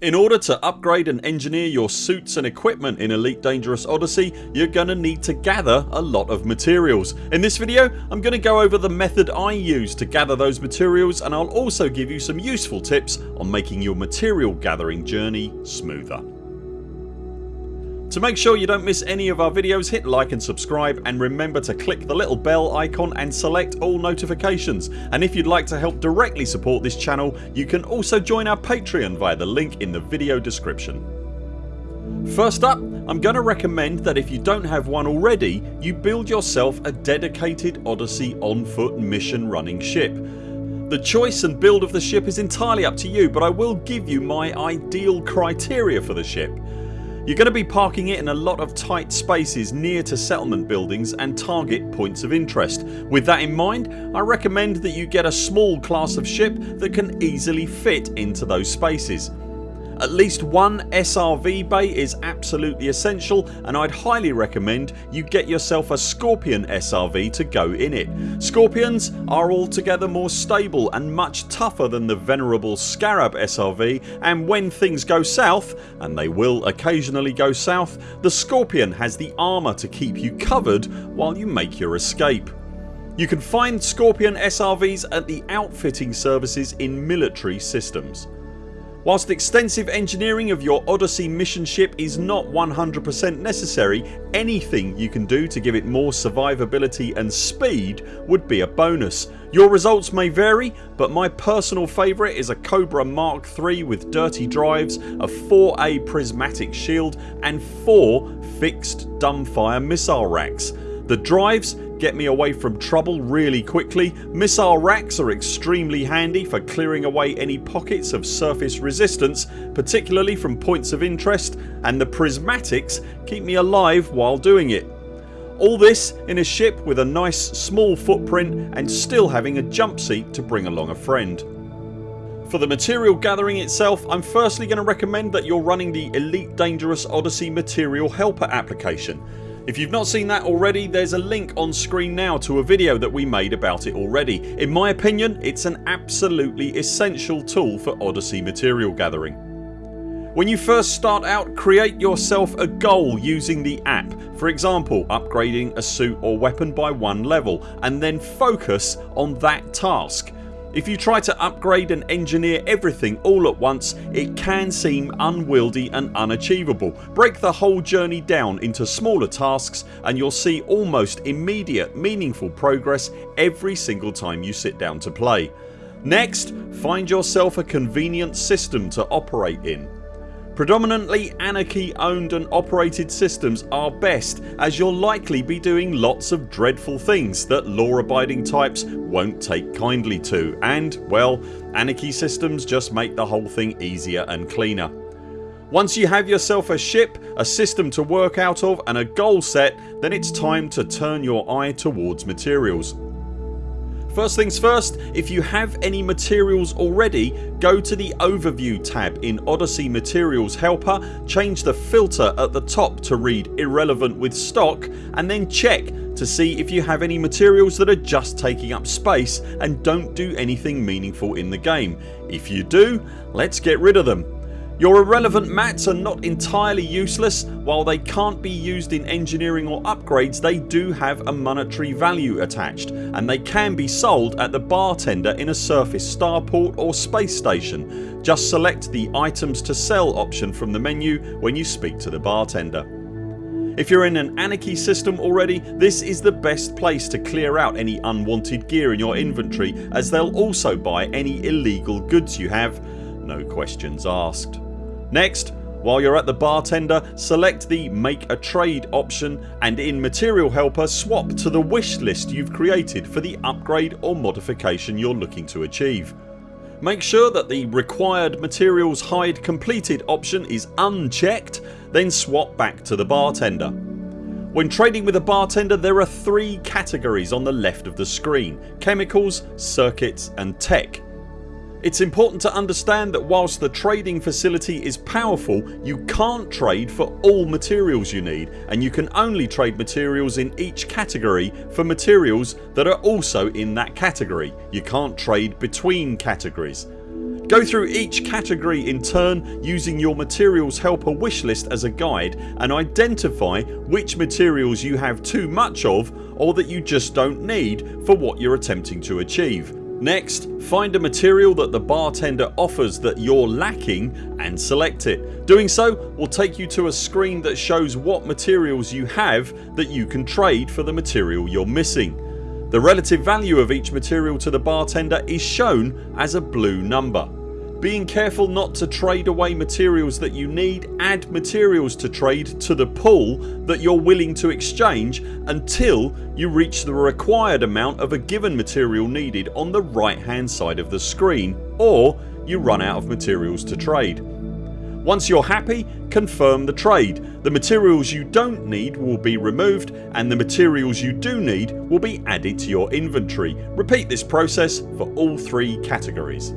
In order to upgrade and engineer your suits and equipment in Elite Dangerous Odyssey you're gonna need to gather a lot of materials. In this video I'm to go over the method I use to gather those materials and I'll also give you some useful tips on making your material gathering journey smoother. To make sure you don't miss any of our videos hit like and subscribe and remember to click the little bell icon and select all notifications and if you'd like to help directly support this channel you can also join our Patreon via the link in the video description. First up I'm going to recommend that if you don't have one already you build yourself a dedicated Odyssey on foot mission running ship. The choice and build of the ship is entirely up to you but I will give you my ideal criteria for the ship. You're going to be parking it in a lot of tight spaces near to settlement buildings and target points of interest. With that in mind I recommend that you get a small class of ship that can easily fit into those spaces. At least one SRV bay is absolutely essential and I'd highly recommend you get yourself a Scorpion SRV to go in it. Scorpions are altogether more stable and much tougher than the venerable Scarab SRV and when things go south and they will occasionally go south the Scorpion has the armour to keep you covered while you make your escape. You can find Scorpion SRVs at the outfitting services in military systems. Whilst extensive engineering of your Odyssey mission ship is not 100% necessary anything you can do to give it more survivability and speed would be a bonus. Your results may vary but my personal favourite is a Cobra Mark III with dirty drives, a 4A prismatic shield and 4 fixed dumbfire missile racks. The drives get me away from trouble really quickly. Missile racks are extremely handy for clearing away any pockets of surface resistance particularly from points of interest and the prismatics keep me alive while doing it. All this in a ship with a nice small footprint and still having a jump seat to bring along a friend. For the material gathering itself I'm firstly going to recommend that you're running the Elite Dangerous Odyssey Material Helper application. If you've not seen that already there's a link on screen now to a video that we made about it already. In my opinion it's an absolutely essential tool for Odyssey material gathering. When you first start out create yourself a goal using the app for example upgrading a suit or weapon by one level and then focus on that task. If you try to upgrade and engineer everything all at once it can seem unwieldy and unachievable. Break the whole journey down into smaller tasks and you'll see almost immediate meaningful progress every single time you sit down to play. Next find yourself a convenient system to operate in. Predominantly Anarchy owned and operated systems are best as you'll likely be doing lots of dreadful things that law abiding types won't take kindly to and well Anarchy systems just make the whole thing easier and cleaner. Once you have yourself a ship, a system to work out of and a goal set then it's time to turn your eye towards materials. First things first if you have any materials already go to the overview tab in Odyssey Materials Helper, change the filter at the top to read irrelevant with stock and then check to see if you have any materials that are just taking up space and don't do anything meaningful in the game. If you do let's get rid of them. Your irrelevant mats are not entirely useless. While they can't be used in engineering or upgrades they do have a monetary value attached and they can be sold at the bartender in a surface starport or space station. Just select the items to sell option from the menu when you speak to the bartender. If you're in an Anarchy system already this is the best place to clear out any unwanted gear in your inventory as they'll also buy any illegal goods you have. No questions asked. Next while you're at the bartender select the make a trade option and in material helper swap to the wish list you've created for the upgrade or modification you're looking to achieve. Make sure that the required materials hide completed option is unchecked then swap back to the bartender. When trading with a bartender there are three categories on the left of the screen chemicals, circuits and tech. It's important to understand that whilst the trading facility is powerful you can't trade for all materials you need and you can only trade materials in each category for materials that are also in that category. You can't trade between categories. Go through each category in turn using your materials helper wishlist as a guide and identify which materials you have too much of or that you just don't need for what you're attempting to achieve. Next find a material that the bartender offers that you're lacking and select it. Doing so will take you to a screen that shows what materials you have that you can trade for the material you're missing. The relative value of each material to the bartender is shown as a blue number. Being careful not to trade away materials that you need add materials to trade to the pool that you're willing to exchange until you reach the required amount of a given material needed on the right hand side of the screen or you run out of materials to trade. Once you're happy confirm the trade. The materials you don't need will be removed and the materials you do need will be added to your inventory. Repeat this process for all three categories.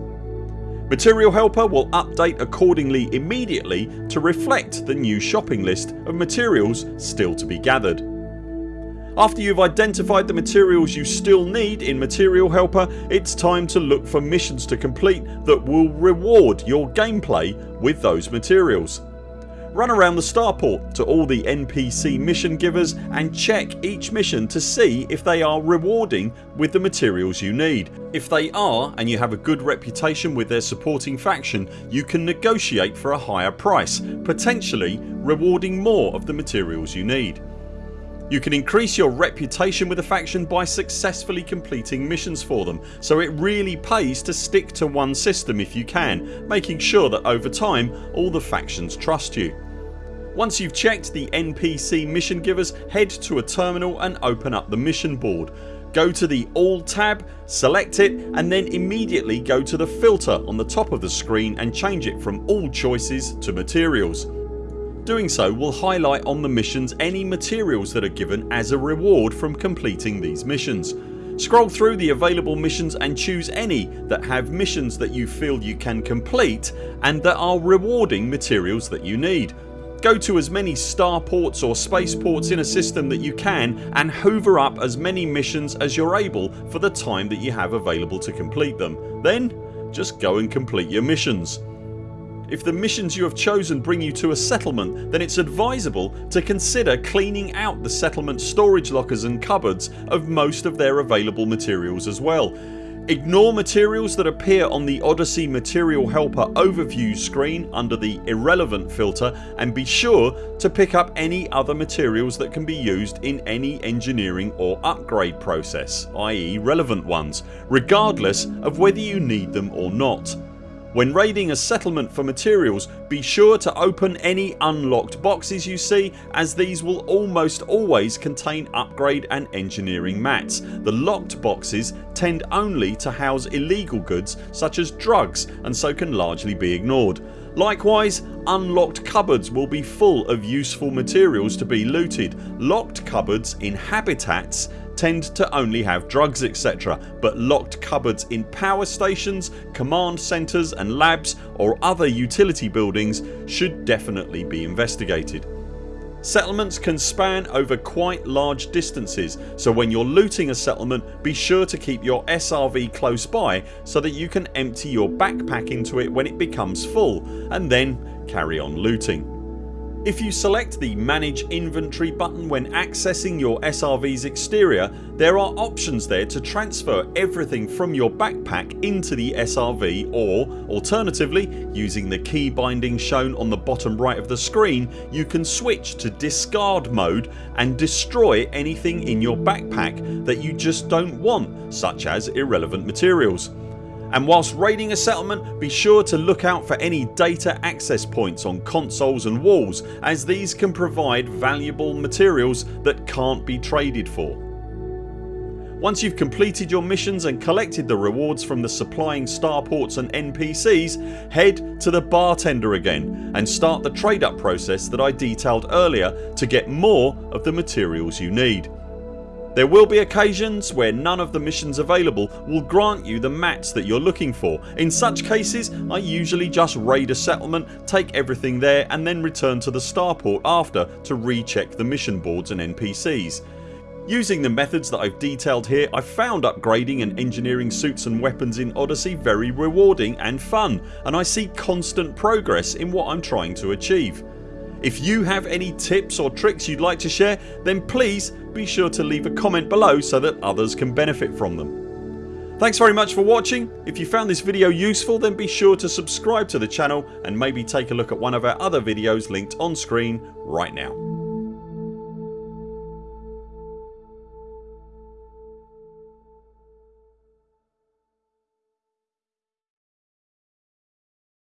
Material Helper will update accordingly immediately to reflect the new shopping list of materials still to be gathered. After you've identified the materials you still need in Material Helper it's time to look for missions to complete that will reward your gameplay with those materials. Run around the starport to all the NPC mission givers and check each mission to see if they are rewarding with the materials you need. If they are and you have a good reputation with their supporting faction you can negotiate for a higher price potentially rewarding more of the materials you need. You can increase your reputation with a faction by successfully completing missions for them so it really pays to stick to one system if you can making sure that over time all the factions trust you. Once you've checked the NPC mission givers head to a terminal and open up the mission board. Go to the All tab, select it and then immediately go to the filter on the top of the screen and change it from all choices to materials. Doing so will highlight on the missions any materials that are given as a reward from completing these missions. Scroll through the available missions and choose any that have missions that you feel you can complete and that are rewarding materials that you need. Go to as many starports or spaceports in a system that you can and hoover up as many missions as you're able for the time that you have available to complete them. Then just go and complete your missions. If the missions you have chosen bring you to a settlement then it's advisable to consider cleaning out the settlement storage lockers and cupboards of most of their available materials as well Ignore materials that appear on the Odyssey Material Helper overview screen under the irrelevant filter and be sure to pick up any other materials that can be used in any engineering or upgrade process i.e. relevant ones regardless of whether you need them or not. When raiding a settlement for materials be sure to open any unlocked boxes you see as these will almost always contain upgrade and engineering mats. The locked boxes tend only to house illegal goods such as drugs and so can largely be ignored. Likewise unlocked cupboards will be full of useful materials to be looted. Locked cupboards in habitats tend to only have drugs etc but locked cupboards in power stations, command centres and labs or other utility buildings should definitely be investigated. Settlements can span over quite large distances so when you're looting a settlement be sure to keep your SRV close by so that you can empty your backpack into it when it becomes full and then carry on looting. If you select the manage inventory button when accessing your SRV's exterior there are options there to transfer everything from your backpack into the SRV or alternatively using the key binding shown on the bottom right of the screen you can switch to discard mode and destroy anything in your backpack that you just don't want such as irrelevant materials and whilst raiding a settlement be sure to look out for any data access points on consoles and walls as these can provide valuable materials that can't be traded for. Once you've completed your missions and collected the rewards from the supplying starports and NPCs head to the bartender again and start the trade up process that I detailed earlier to get more of the materials you need. There will be occasions where none of the missions available will grant you the mats that you're looking for. In such cases I usually just raid a settlement, take everything there and then return to the starport after to recheck the mission boards and NPCs. Using the methods that I've detailed here I found upgrading and engineering suits and weapons in Odyssey very rewarding and fun and I see constant progress in what I'm trying to achieve. If you have any tips or tricks you'd like to share then please be sure to leave a comment below so that others can benefit from them. Thanks very much for watching. If you found this video useful then be sure to subscribe to the channel and maybe take a look at one of our other videos linked on screen right now.